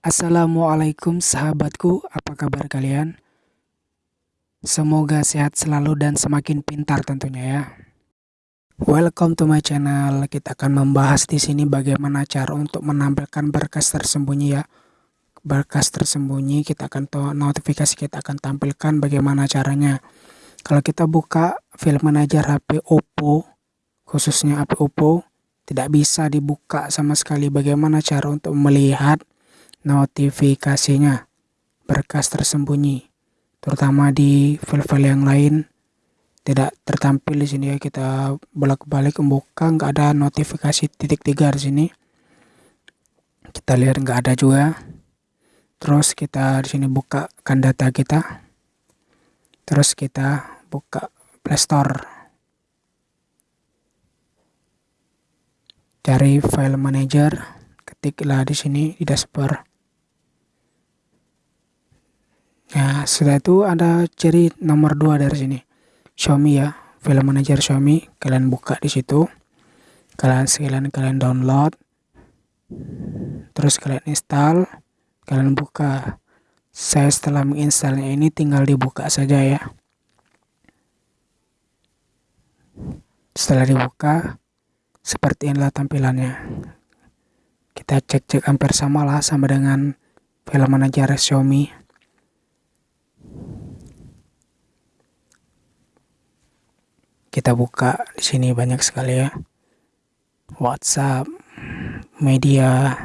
Assalamualaikum sahabatku, apa kabar kalian? Semoga sehat selalu dan semakin pintar tentunya ya. Welcome to my channel. Kita akan membahas di sini bagaimana cara untuk menampilkan berkas tersembunyi ya. Berkas tersembunyi kita akan notifikasi kita akan tampilkan bagaimana caranya. Kalau kita buka file manager HP Oppo, khususnya HP Oppo, tidak bisa dibuka sama sekali bagaimana cara untuk melihat notifikasinya. Berkas tersembunyi terutama di file-file yang lain. Tidak tertampil di sini ya kita bolak-balik membuka nggak ada notifikasi titik tiga di sini. Kita lihat nggak ada juga. Terus kita di sini bukakan data kita. Terus kita buka playstore cari file manager ketiklah di sini di dashboard Ya, setelah itu ada ciri nomor dua dari sini. Xiaomi ya, file manager Xiaomi. Kalian buka di situ. Kalian sekalian kalian download. Terus kalian install. Kalian buka. Saya setelah menginstalnya ini tinggal dibuka saja ya. Setelah dibuka, seperti inilah tampilannya. Kita cek-cek hampir sama lah sama dengan file manager Xiaomi. Kita buka di sini banyak sekali ya. WhatsApp media.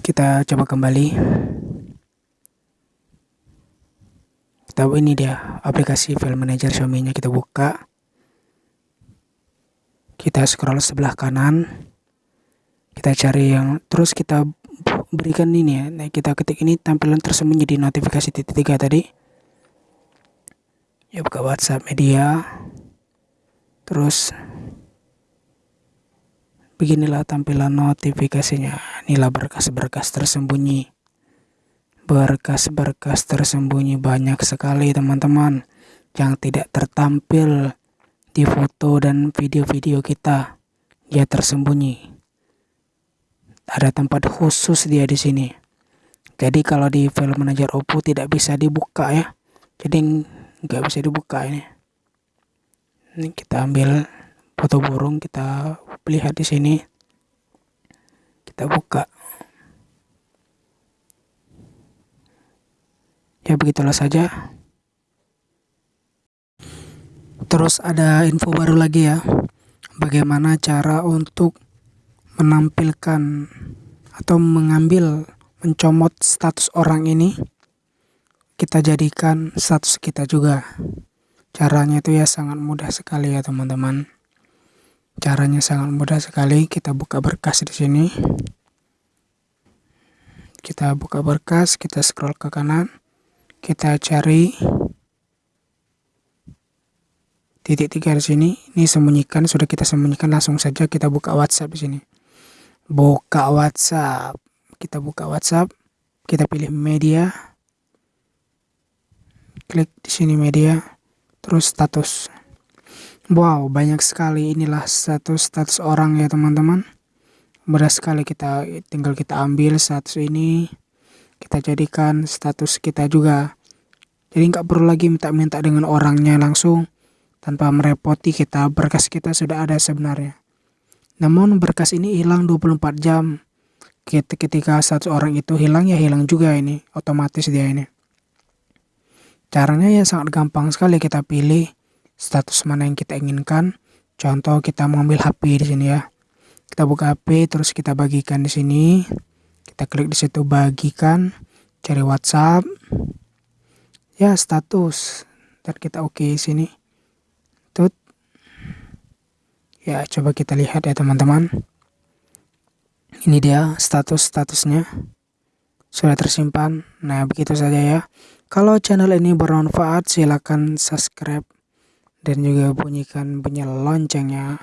Kita coba kembali. Kita ini dia aplikasi file manager Xiaomi nya kita buka. Kita scroll sebelah kanan. Kita cari yang terus kita berikan ini ya. Nah kita ketik ini tampilan tersembunyi di notifikasi titik tiga tadi. Ya buka WhatsApp media. Terus beginilah tampilan notifikasinya. Inilah berkas-berkas tersembunyi. Berkas-berkas tersembunyi banyak sekali teman-teman yang tidak tertampil di foto dan video-video kita. Dia tersembunyi ada tempat khusus dia di sini. Jadi kalau di file manager Oppo tidak bisa dibuka ya. Jadi nggak bisa dibuka ini. Ini kita ambil foto burung, kita lihat di sini. Kita buka. Ya begitulah saja. Terus ada info baru lagi ya. Bagaimana cara untuk menampilkan atau mengambil mencomot status orang ini kita jadikan status kita juga. Caranya itu ya sangat mudah sekali ya teman-teman. Caranya sangat mudah sekali. Kita buka berkas di sini. Kita buka berkas kita scroll ke kanan. Kita cari titik tiga di sini. Ini sembunyikan sudah kita sembunyikan langsung saja kita buka WhatsApp di sini buka WhatsApp. Kita buka WhatsApp kita pilih media. Klik di sini media terus status. Wow banyak sekali inilah status status orang ya teman-teman. Mudah sekali kita tinggal kita ambil status ini. Kita jadikan status kita juga. Jadi nggak perlu lagi minta-minta dengan orangnya langsung. Tanpa merepoti kita berkas kita sudah ada sebenarnya namun berkas ini hilang 24 jam. Ketika satu orang itu hilang ya hilang juga ini, otomatis dia ini. Caranya ya sangat gampang sekali kita pilih status mana yang kita inginkan. Contoh kita mengambil HP di sini ya. Kita buka HP terus kita bagikan di sini. Kita klik di situ bagikan, cari WhatsApp. Ya status. Dan kita oke okay sini. Ya, coba kita lihat ya teman-teman. Ini dia status-statusnya. Sudah tersimpan. Nah, begitu saja ya. Kalau channel ini bermanfaat, silakan subscribe dan juga bunyikan bunyi loncengnya.